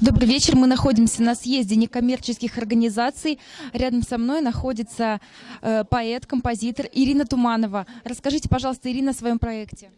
Добрый вечер. Мы находимся на съезде некоммерческих организаций. Рядом со мной находится э, поэт, композитор Ирина Туманова. Расскажите, пожалуйста, Ирина, о своем проекте.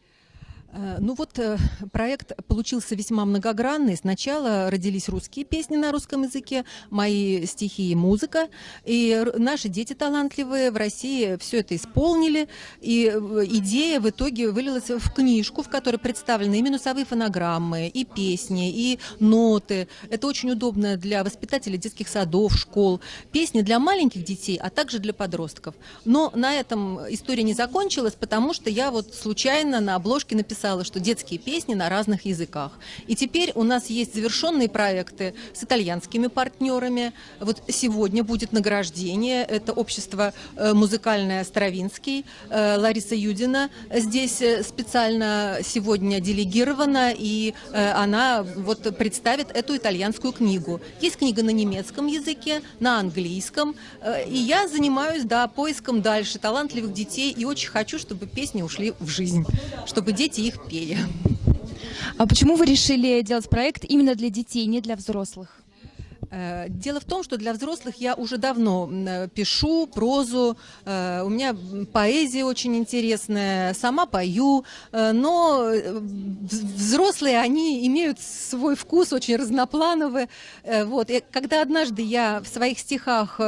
Э, ну вот э, проект получился весьма многогранный. Сначала родились русские песни на русском языке, мои стихи и музыка. И наши дети талантливые в России все это исполнили. И э, идея в итоге вылилась в книжку, в которой представлены и минусовые фонограммы, и песни, и ноты. Это очень удобно для воспитателей детских садов, школ. Песни для маленьких детей, а также для подростков. Но на этом история не закончилась, потому что я вот случайно на обложке написала писала, что детские песни на разных языках. И теперь у нас есть завершенные проекты с итальянскими партнерами. Вот сегодня будет награждение. Это общество э, музыкальное Стравинский. Э, Лариса Юдина здесь э, специально сегодня делегирована, и она вот представит эту итальянскую книгу. Есть книга на немецком языке, на английском. И я занимаюсь, да, поиском дальше талантливых детей, и очень хочу, чтобы песни ушли в жизнь, чтобы дети их их пели. А почему вы решили делать проект именно для детей, не для взрослых? Э, дело в том, что для взрослых я уже давно э, пишу прозу, э, у меня поэзия очень интересная, сама пою, но взрослые, они имеют свой вкус, очень разноплановый. Вот. И когда однажды я в своих стихах,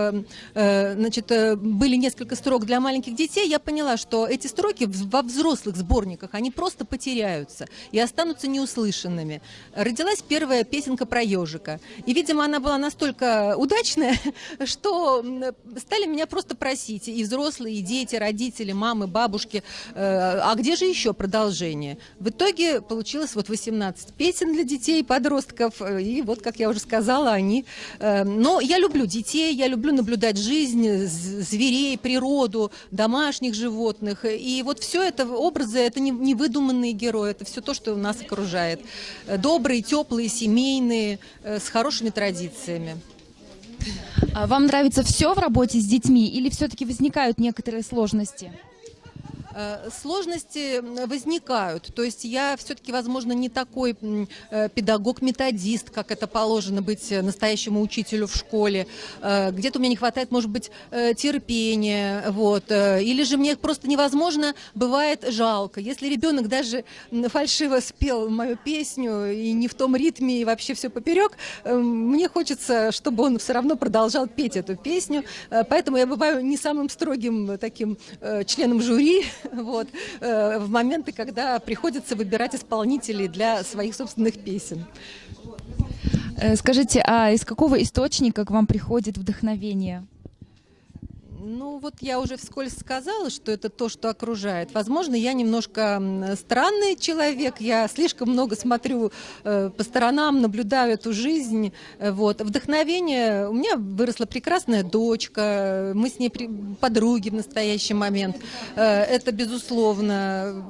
значит, были несколько строк для маленьких детей, я поняла, что эти строки во взрослых сборниках, они просто потеряются и останутся неуслышанными. Родилась первая песенка про ежика, и, видимо, она была была настолько удачная, что стали меня просто просить, и взрослые, и дети, родители, мамы, бабушки, э, а где же еще продолжение? В итоге получилось вот 18 песен для детей подростков, и вот, как я уже сказала, они... Э, но я люблю детей, я люблю наблюдать жизнь, зверей, природу, домашних животных, и вот все это образы, это не, не выдуманные герои, это все то, что нас окружает. Добрые, теплые, семейные, э, с хорошими традициями традициями. А вам нравится все в работе с детьми или все-таки возникают некоторые сложности? Э, сложности возникают. То есть я все-таки, возможно, не такой э, педагог-методист, как это положено быть настоящему учителю в школе. Э, где-то у меня не хватает, может быть, терпения. Вот. Или же мне просто невозможно, бывает жалко. Если ребенок даже фальшиво спел мою песню и не в том ритме, и вообще все поперек, мне хочется, чтобы он все равно продолжал петь эту песню. Поэтому я бываю не самым строгим таким членом жюри, вот, э, в моменты, когда приходится выбирать исполнителей для своих собственных песен. Э, скажите, а из какого источника к вам приходит вдохновение? Ну, вот я уже вскользь сказала, что это то, что окружает. Возможно, я немножко странный человек, я слишком много смотрю э, по сторонам, наблюдаю эту жизнь. Э, вот. Вдохновение, у меня выросла прекрасная дочка, мы с ней подруги в настоящий момент. Э, это безусловно.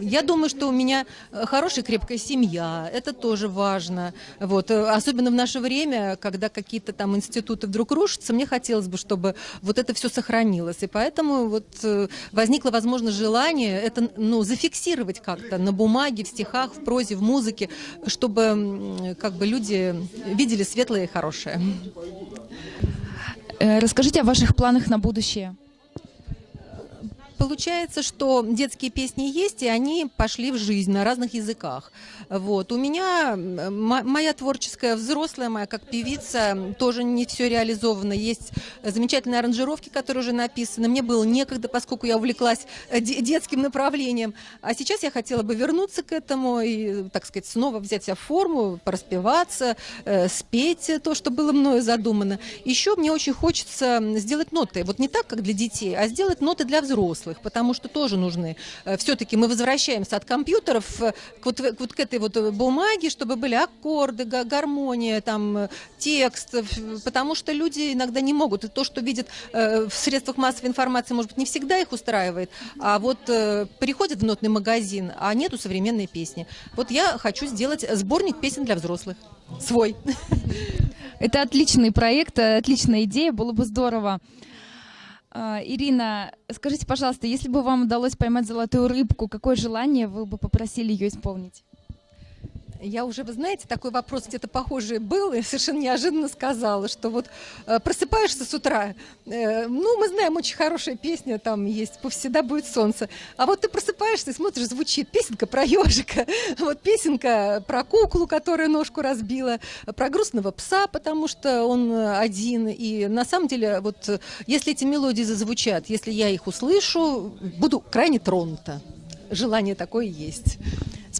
Я думаю, что у меня хорошая крепкая семья, это тоже важно. Вот. Особенно в наше время, когда какие-то там институты вдруг рушатся, мне хотелось бы, чтобы вот это все сохранилось. И поэтому вот э, возникло, возможно, желание это ну, зафиксировать как-то на бумаге, в стихах, в прозе, в музыке, чтобы как бы люди видели светлое и хорошее. Э, расскажите о ваших планах на будущее получается, что детские песни есть, и они пошли в жизнь на разных языках. Вот. У меня моя творческая взрослая, моя как певица, тоже не все реализовано. Есть замечательные аранжировки, которые уже написаны. Мне было некогда, поскольку я увлеклась э, детским направлением. А сейчас я хотела бы вернуться к этому и, так сказать, снова взять себя в форму, пораспеваться, э, спеть то, что было мною задумано. Еще мне очень хочется сделать ноты. Вот не так, как для детей, а сделать ноты для взрослых взрослых, потому что тоже нужны. Э, Все-таки мы возвращаемся от компьютеров к вот, вот к этой вот э, бумаге, чтобы были аккорды, гармония, там, текст, потому что люди иногда не могут. И то, что видят э, в средствах массовой информации, может быть, не всегда их устраивает, а вот приходят в нотный магазин, а нету современной песни. Вот я хочу сделать сборник песен для взрослых. Свой. Это отличный проект, отличная идея, было бы здорово. А, Ирина, скажите, пожалуйста, если бы вам удалось поймать золотую рыбку, какое желание вы бы попросили ее исполнить? Я уже, вы знаете, такой вопрос где-то похожий был, и совершенно неожиданно сказала, что вот э, просыпаешься с утра, э, ну, мы знаем, очень хорошая песня там есть, «Повсегда будет солнце», а вот ты просыпаешься и смотришь, звучит песенка про ежика, вот песенка про куклу, которая ножку разбила, про грустного пса, потому что он один, и на самом деле, вот э, если эти мелодии зазвучат, если я их услышу, буду крайне тронута. Желание такое есть.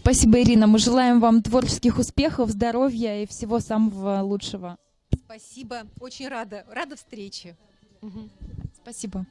Спасибо, Ирина. Мы желаем вам творческих успехов, здоровья и всего самого лучшего. Спасибо, очень рада, рада встрече. Мгм. Спасибо.